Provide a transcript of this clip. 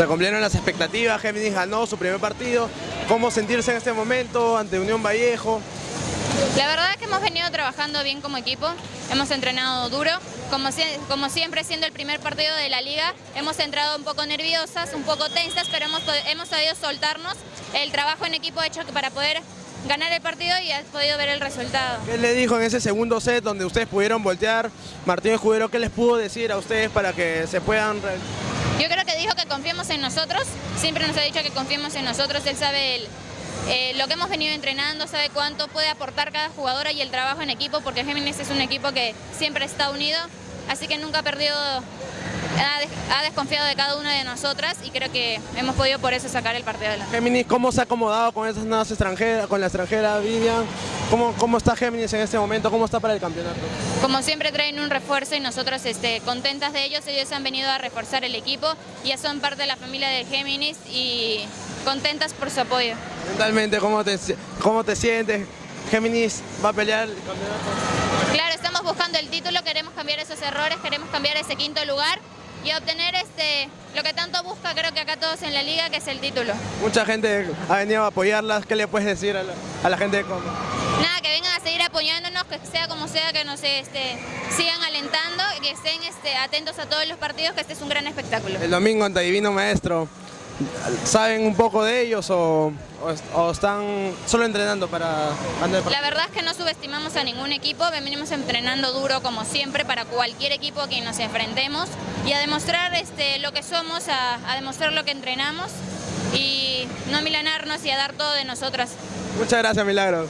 Se cumplieron las expectativas, Géminis ganó su primer partido. ¿Cómo sentirse en este momento ante Unión Vallejo? La verdad es que hemos venido trabajando bien como equipo, hemos entrenado duro, como, como siempre siendo el primer partido de la liga, hemos entrado un poco nerviosas, un poco tensas, pero hemos, hemos sabido soltarnos. El trabajo en equipo hecho para poder ganar el partido y has podido ver el resultado. ¿Qué le dijo en ese segundo set donde ustedes pudieron voltear? Martín Escudero, ¿qué les pudo decir a ustedes para que se puedan... Yo creo que dijo que confiemos en nosotros, siempre nos ha dicho que confiemos en nosotros, él sabe el, eh, lo que hemos venido entrenando, sabe cuánto puede aportar cada jugadora y el trabajo en equipo, porque Géminis es un equipo que siempre está unido, así que nunca ha perdido, ha, desconfiado de cada una de nosotras y creo que hemos podido por eso sacar el partido adelante. Géminis, ¿cómo se ha acomodado con esas nuevas extranjeras, con la extranjera Vivian? ¿Cómo, ¿Cómo está Géminis en este momento? ¿Cómo está para el campeonato? Como siempre traen un refuerzo y nosotros este, contentas de ellos, ellos han venido a reforzar el equipo, ya son parte de la familia de Géminis y contentas por su apoyo. Mentalmente, ¿cómo te, cómo te sientes? Géminis va a pelear el campeonato. Claro, estamos buscando el título, queremos cambiar esos errores, queremos cambiar ese quinto lugar y obtener este lo que tanto busca creo que acá todos en la liga, que es el título. Mucha gente ha venido a apoyarlas, ¿qué le puedes decir a la, gente de Coma? Nada, que vengan a seguir apoyándonos, que sea como sea, que nos este, sigan alentando, que estén este, atentos a todos los partidos, que este es un gran espectáculo. El domingo ante Divino Maestro, ¿Saben un poco de ellos o, están solo entrenando para... La verdad es que no subestimamos a ningún equipo, venimos entrenando duro como siempre para cualquier equipo a quien nos enfrentemos y a demostrar este, lo que somos, a, demostrar lo que entrenamos y no milanarnos y a dar todo de nosotras. Muchas gracias, Milagro.